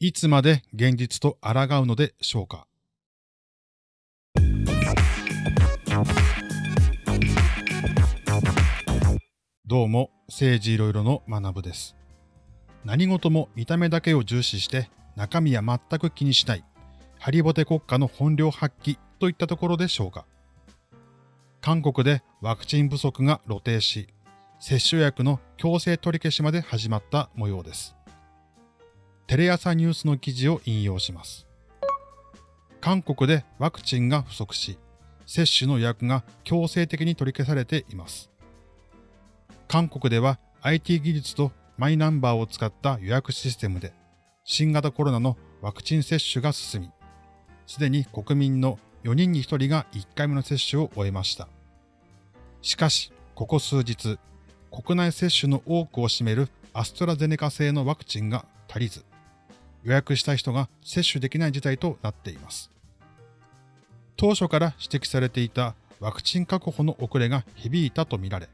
いつまで現実と抗うのでしょうか？どうも、政治いろいろの学部です。何事も見た目だけを重視して中身は全く気にしない、ハリボテ国家の本領発揮といったところでしょうか？韓国でワクチン不足が露呈し、接種薬の強制取り消しまで始まった模様です。テレ朝ニュースの記事を引用します。韓国でワクチンが不足し、接種の予約が強制的に取り消されています。韓国では IT 技術とマイナンバーを使った予約システムで新型コロナのワクチン接種が進み、すでに国民の4人に1人が1回目の接種を終えました。しかし、ここ数日、国内接種の多くを占めるアストラゼネカ製のワクチンが足りず、予約した人が接種できない事態となっています。当初から指摘されていたワクチン確保の遅れが響いたとみられ、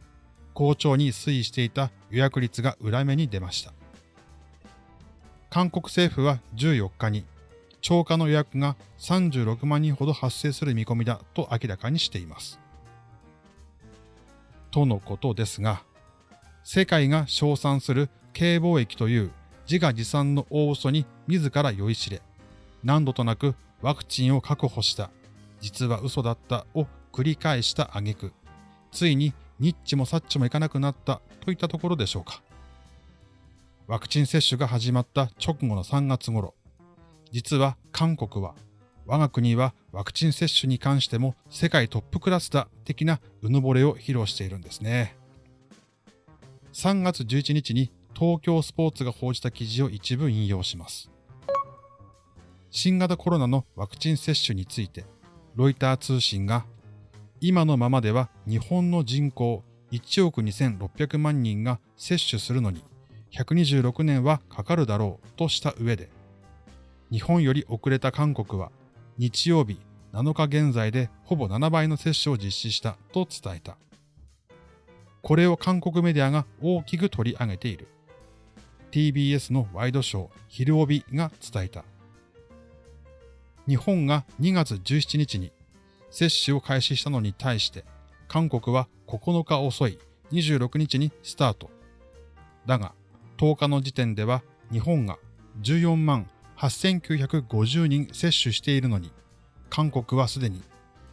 好調に推移していた予約率が裏目に出ました。韓国政府は14日に超過の予約が36万人ほど発生する見込みだと明らかにしています。とのことですが、世界が称賛する軽貿易という自画自賛の大嘘に自ら酔いしれ、何度となくワクチンを確保した、実は嘘だったを繰り返した挙句、ついにニッチもサッチもいかなくなったといったところでしょうか。ワクチン接種が始まった直後の3月頃、実は韓国は我が国はワクチン接種に関しても世界トップクラスだ的なうぬぼれを披露しているんですね。3月11日に東京スポーツが報じた記事を一部引用します。新型コロナのワクチン接種について、ロイター通信が今のままでは日本の人口1億2600万人が接種するのに126年はかかるだろうとした上で、日本より遅れた韓国は日曜日7日現在でほぼ7倍の接種を実施したと伝えた。これを韓国メディアが大きく取り上げている。TBS のワイドショー昼帯が伝えた。日本が2月17日に接種を開始したのに対して、韓国は9日遅い26日にスタート。だが、10日の時点では日本が14万8950人接種しているのに、韓国はすでに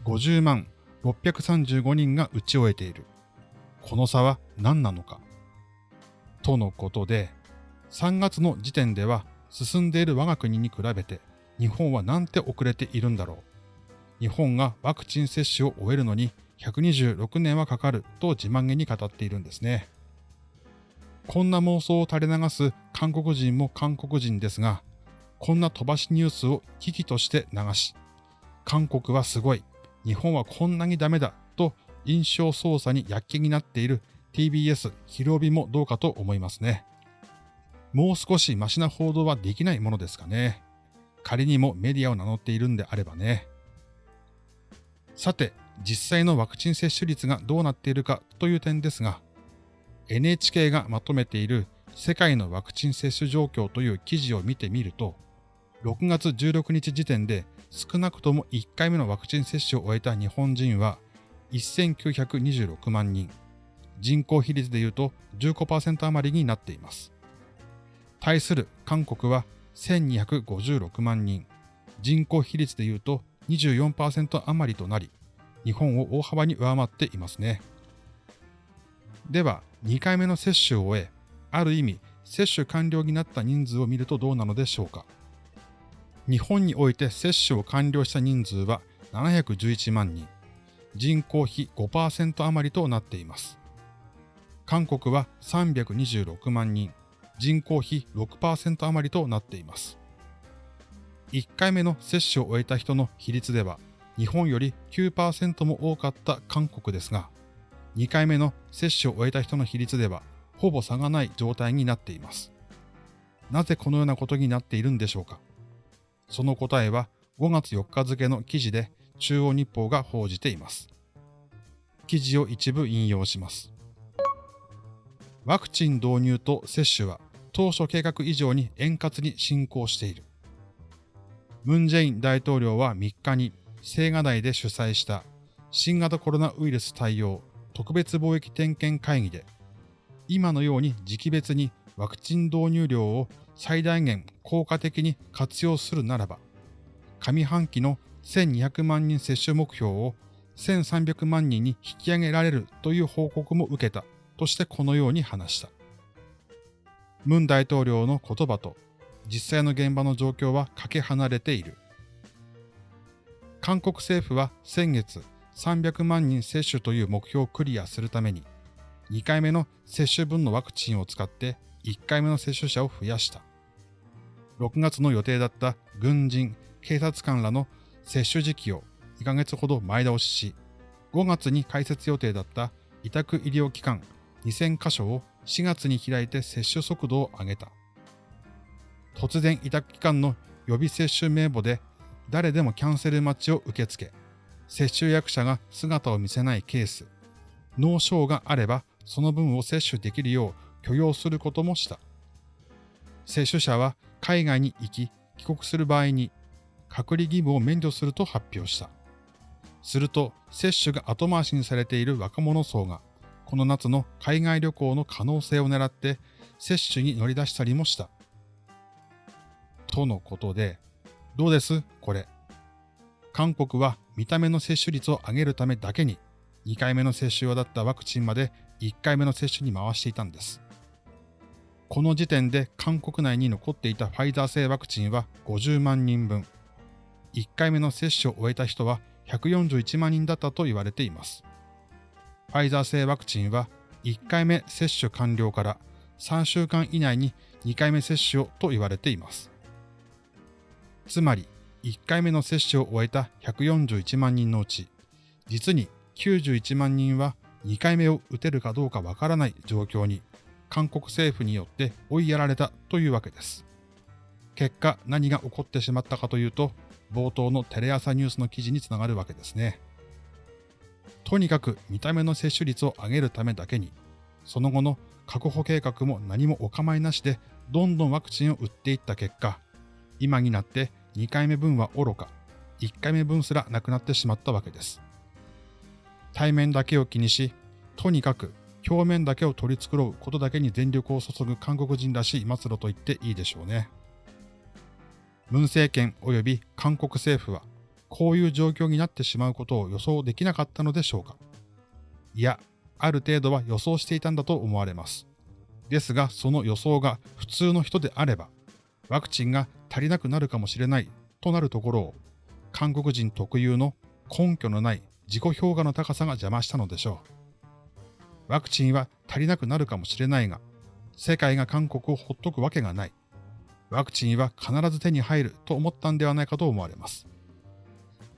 50万635人が打ち終えている。この差は何なのか。とのことで、3月の時点では進んでいる我が国に比べて日本はなんて遅れているんだろう。日本がワクチン接種を終えるのに126年はかかると自慢げに語っているんですね。こんな妄想を垂れ流す韓国人も韓国人ですが、こんな飛ばしニュースを危機として流し、韓国はすごい、日本はこんなにダメだと印象操作に躍起になっている TBS 広帯もどうかと思いますね。もう少しマシな報道はできないものですかね。仮にもメディアを名乗っているんであればね。さて、実際のワクチン接種率がどうなっているかという点ですが、NHK がまとめている世界のワクチン接種状況という記事を見てみると、6月16日時点で少なくとも1回目のワクチン接種を終えた日本人は1926万人、人口比率で言うと15%余りになっています。対する韓国は1256万人、人口比率で言うと24%余りとなり、日本を大幅に上回っていますね。では、2回目の接種を終え、ある意味、接種完了になった人数を見るとどうなのでしょうか。日本において接種を完了した人数は711万人、人口比5%余りとなっています。韓国は326万人、人口比6%余りとなっています。1回目の接種を終えた人の比率では、日本より9%も多かった韓国ですが、2回目の接種を終えた人の比率では、ほぼ差がない状態になっています。なぜこのようなことになっているんでしょうかその答えは5月4日付の記事で中央日報が報じています。記事を一部引用します。ワクチン導入と接種は当初計画以上に円滑に進行している。ムン・ジェイン大統領は3日に青瓦台で主催した新型コロナウイルス対応特別貿易点検会議で、今のように時期別にワクチン導入量を最大限効果的に活用するならば、上半期の1200万人接種目標を1300万人に引き上げられるという報告も受けたとしてこのように話した。ムン大統領の言葉と実際の現場の状況はかけ離れている。韓国政府は先月300万人接種という目標をクリアするために2回目の接種分のワクチンを使って1回目の接種者を増やした。6月の予定だった軍人、警察官らの接種時期を2ヶ月ほど前倒しし、5月に開設予定だった委託医療機関2000カ所を4月に開いて接種速度を上げた。突然委託機関の予備接種名簿で誰でもキャンセル待ちを受け付け、接種役者が姿を見せないケース、脳症があればその分を接種できるよう許容することもした。接種者は海外に行き帰国する場合に隔離義務を免除すると発表した。すると接種が後回しにされている若者層がこの夏の海外旅行の可能性を狙って接種に乗り出したりもした。とのことで、どうです？これ。韓国は見た目の接種率を上げるためだけに2回目の接種用だったワクチンまで1回目の接種に回していたんです。この時点で韓国内に残っていたファイザー製ワクチンは50万人分。1回目の接種を終えた人は141万人だったと言われています。ファイザー製ワクチンは1回目接種完了から3週間以内に2回目接種をと言われています。つまり、1回目の接種を終えた141万人のうち、実に91万人は2回目を打てるかどうかわからない状況に韓国政府によって追いやられたというわけです。結果何が起こってしまったかというと、冒頭のテレ朝ニュースの記事につながるわけですね。とにかく見た目の接種率を上げるためだけに、その後の確保計画も何もお構いなしでどんどんワクチンを打っていった結果、今になって2回目分は愚か、1回目分すらなくなってしまったわけです。対面だけを気にし、とにかく表面だけを取り繕うことだけに全力を注ぐ韓国人らしい末路と言っていいでしょうね。文政権及び韓国政府は、こういう状況になってしまうことを予想できなかったのでしょうか？いや、ある程度は予想していたんだと思われます。ですが、その予想が普通の人であれば、ワクチンが足りなくなるかもしれないとなるところを、韓国人特有の根拠のない自己評価の高さが邪魔したのでしょう。ワクチンは足りなくなるかもしれないが、世界が韓国をほっとくわけがない。ワクチンは必ず手に入ると思ったんではないかと思われます。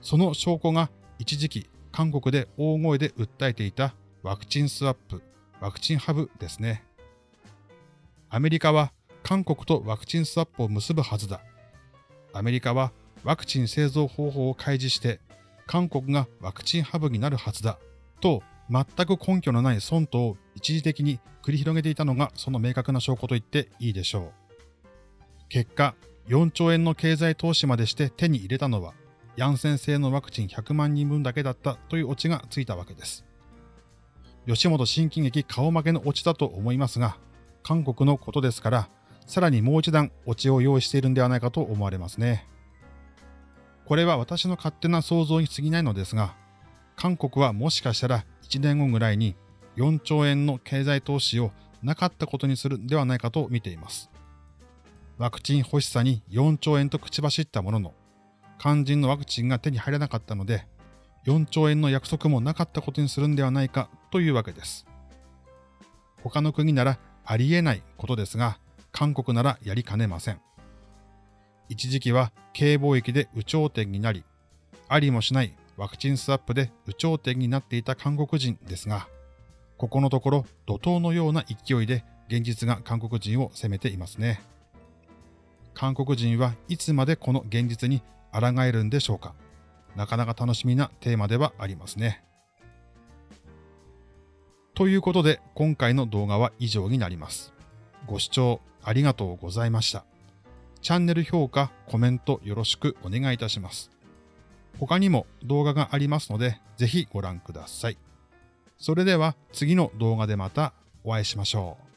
その証拠が一時期韓国で大声で訴えていたワクチンスワップ、ワクチンハブですね。アメリカは韓国とワクチンスワップを結ぶはずだ。アメリカはワクチン製造方法を開示して韓国がワクチンハブになるはずだと全く根拠のない損とを一時的に繰り広げていたのがその明確な証拠と言っていいでしょう。結果、4兆円の経済投資までして手に入れたのは、ヤンセン製のワクチン100万人分だけだったというオチがついたわけです。吉本新喜劇顔負けのオチだと思いますが、韓国のことですから、さらにもう一段オチを用意しているんではないかと思われますね。これは私の勝手な想像に過ぎないのですが、韓国はもしかしたら1年後ぐらいに4兆円の経済投資をなかったことにするんではないかと見ています。ワクチン欲しさに4兆円と口走ったものの、肝心のワクチンが手に入らなかったので、4兆円の約束もなかったことにするんではないかというわけです。他の国ならありえないことですが、韓国ならやりかねません。一時期は軽貿易で有頂天になり、ありもしないワクチンスワップで有頂天になっていた韓国人ですが、ここのところ怒涛のような勢いで現実が韓国人を責めていますね。韓国人はいつまでこの現実に抗えるんでしょうかなかなか楽しみなテーマではありますね。ということで今回の動画は以上になります。ご視聴ありがとうございました。チャンネル評価、コメントよろしくお願いいたします。他にも動画がありますので、ぜひご覧ください。それでは次の動画でまたお会いしましょう。